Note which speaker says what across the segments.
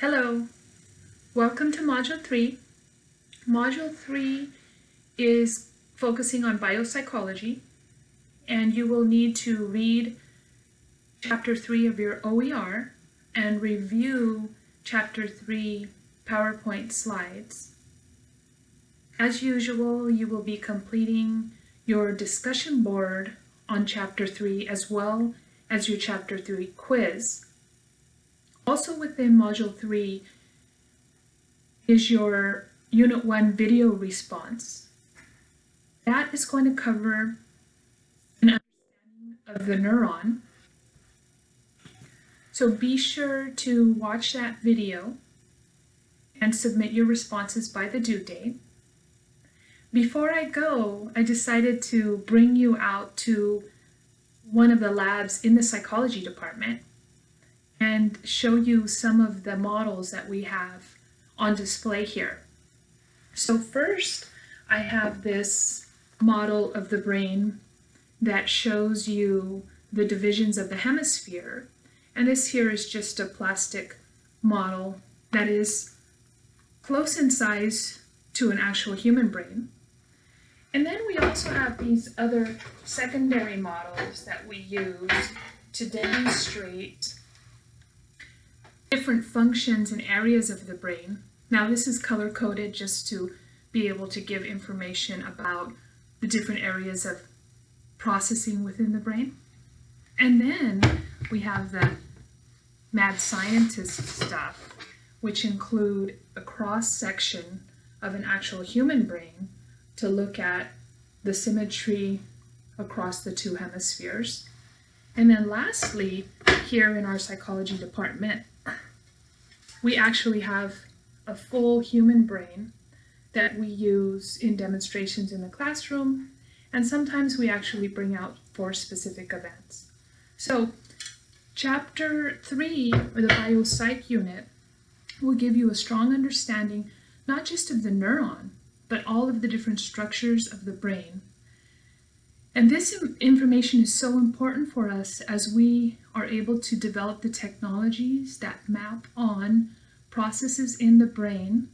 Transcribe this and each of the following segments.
Speaker 1: Hello, welcome to Module 3. Module 3 is focusing on biopsychology and you will need to read Chapter 3 of your OER and review Chapter 3 PowerPoint slides. As usual, you will be completing your discussion board on Chapter 3 as well as your Chapter 3 quiz. Also within Module 3 is your Unit 1 video response. That is going to cover an understanding of the neuron. So be sure to watch that video and submit your responses by the due date. Before I go, I decided to bring you out to one of the labs in the psychology department and show you some of the models that we have on display here. So first, I have this model of the brain that shows you the divisions of the hemisphere. And this here is just a plastic model that is close in size to an actual human brain. And then we also have these other secondary models that we use to demonstrate different functions and areas of the brain. Now this is color coded just to be able to give information about the different areas of processing within the brain. And then we have the mad scientist stuff, which include a cross section of an actual human brain to look at the symmetry across the two hemispheres. And then lastly, here in our psychology department, we actually have a full human brain that we use in demonstrations in the classroom, and sometimes we actually bring out for specific events. So chapter three, or the biopsych unit, will give you a strong understanding not just of the neuron, but all of the different structures of the brain. And this information is so important for us as we are able to develop the technologies that map on processes in the brain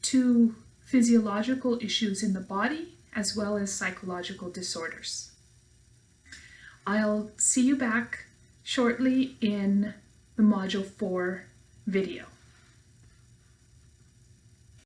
Speaker 1: to physiological issues in the body as well as psychological disorders. I'll see you back shortly in the Module 4 video.